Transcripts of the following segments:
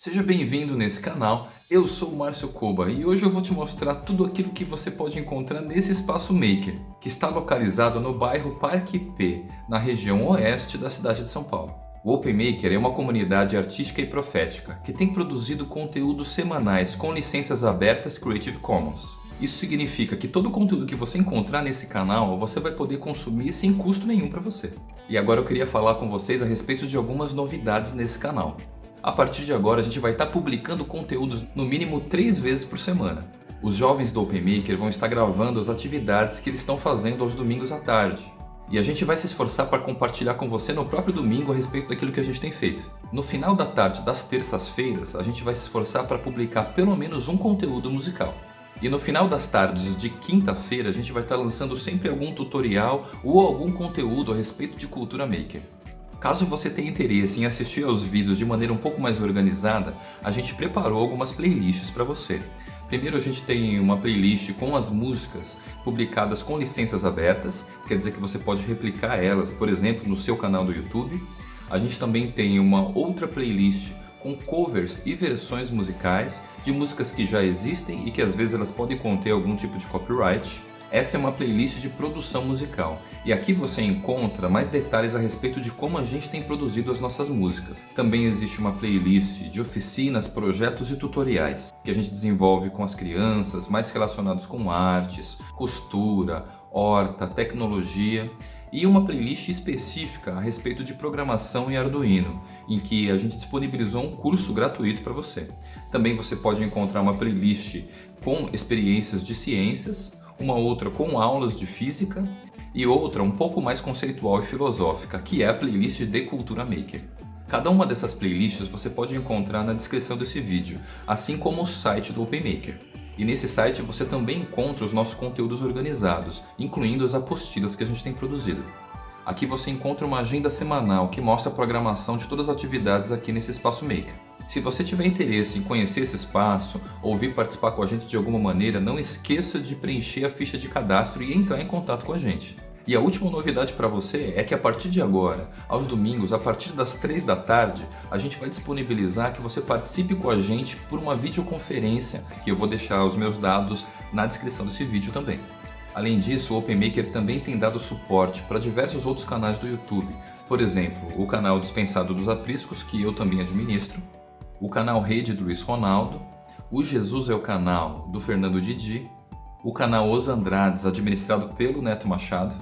Seja bem-vindo nesse canal, eu sou o Márcio Koba e hoje eu vou te mostrar tudo aquilo que você pode encontrar nesse espaço Maker, que está localizado no bairro Parque P, na região oeste da cidade de São Paulo. O Open Maker é uma comunidade artística e profética que tem produzido conteúdos semanais com licenças abertas Creative Commons. Isso significa que todo o conteúdo que você encontrar nesse canal você vai poder consumir sem custo nenhum para você. E agora eu queria falar com vocês a respeito de algumas novidades nesse canal. A partir de agora a gente vai estar publicando conteúdos no mínimo três vezes por semana. Os jovens do OpenMaker vão estar gravando as atividades que eles estão fazendo aos domingos à tarde. E a gente vai se esforçar para compartilhar com você no próprio domingo a respeito daquilo que a gente tem feito. No final da tarde das terças-feiras, a gente vai se esforçar para publicar pelo menos um conteúdo musical. E no final das tardes de quinta-feira, a gente vai estar lançando sempre algum tutorial ou algum conteúdo a respeito de cultura maker. Caso você tenha interesse em assistir aos vídeos de maneira um pouco mais organizada, a gente preparou algumas playlists para você. Primeiro a gente tem uma playlist com as músicas publicadas com licenças abertas, quer dizer que você pode replicar elas, por exemplo, no seu canal do YouTube. A gente também tem uma outra playlist com covers e versões musicais de músicas que já existem e que às vezes elas podem conter algum tipo de copyright. Essa é uma playlist de produção musical e aqui você encontra mais detalhes a respeito de como a gente tem produzido as nossas músicas. Também existe uma playlist de oficinas, projetos e tutoriais que a gente desenvolve com as crianças, mais relacionados com artes, costura, horta, tecnologia e uma playlist específica a respeito de programação em Arduino, em que a gente disponibilizou um curso gratuito para você. Também você pode encontrar uma playlist com experiências de ciências, uma outra com aulas de física e outra um pouco mais conceitual e filosófica, que é a playlist de Cultura Maker. Cada uma dessas playlists você pode encontrar na descrição desse vídeo, assim como o site do OpenMaker. E nesse site você também encontra os nossos conteúdos organizados, incluindo as apostilas que a gente tem produzido. Aqui você encontra uma agenda semanal que mostra a programação de todas as atividades aqui nesse espaço Maker. Se você tiver interesse em conhecer esse espaço ou vir participar com a gente de alguma maneira, não esqueça de preencher a ficha de cadastro e entrar em contato com a gente. E a última novidade para você é que a partir de agora, aos domingos, a partir das 3 da tarde, a gente vai disponibilizar que você participe com a gente por uma videoconferência, que eu vou deixar os meus dados na descrição desse vídeo também. Além disso, o OpenMaker também tem dado suporte para diversos outros canais do YouTube, por exemplo, o canal Dispensado dos Apriscos, que eu também administro, o canal Rede do Luiz Ronaldo, o Jesus é o canal do Fernando Didi, o canal Os Andrades, administrado pelo Neto Machado,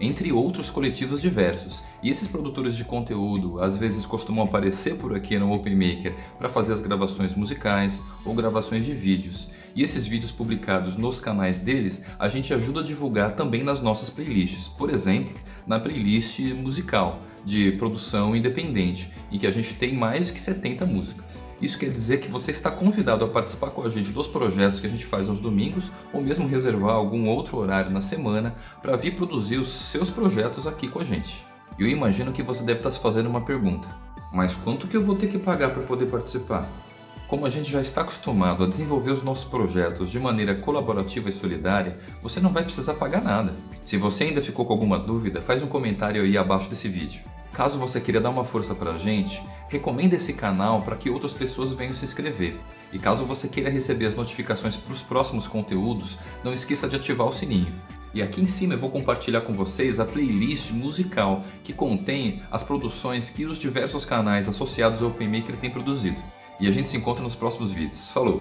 entre outros coletivos diversos. E esses produtores de conteúdo às vezes costumam aparecer por aqui no OpenMaker para fazer as gravações musicais ou gravações de vídeos. E esses vídeos publicados nos canais deles, a gente ajuda a divulgar também nas nossas playlists. Por exemplo, na playlist musical de produção independente, em que a gente tem mais de 70 músicas. Isso quer dizer que você está convidado a participar com a gente dos projetos que a gente faz aos domingos ou mesmo reservar algum outro horário na semana para vir produzir os seus projetos aqui com a gente. Eu imagino que você deve estar se fazendo uma pergunta, mas quanto que eu vou ter que pagar para poder participar? Como a gente já está acostumado a desenvolver os nossos projetos de maneira colaborativa e solidária, você não vai precisar pagar nada. Se você ainda ficou com alguma dúvida, faz um comentário aí abaixo desse vídeo. Caso você queira dar uma força pra gente, recomenda esse canal para que outras pessoas venham se inscrever. E caso você queira receber as notificações para os próximos conteúdos, não esqueça de ativar o sininho. E aqui em cima eu vou compartilhar com vocês a playlist musical que contém as produções que os diversos canais associados ao OpenMaker têm produzido. E a gente se encontra nos próximos vídeos. Falou!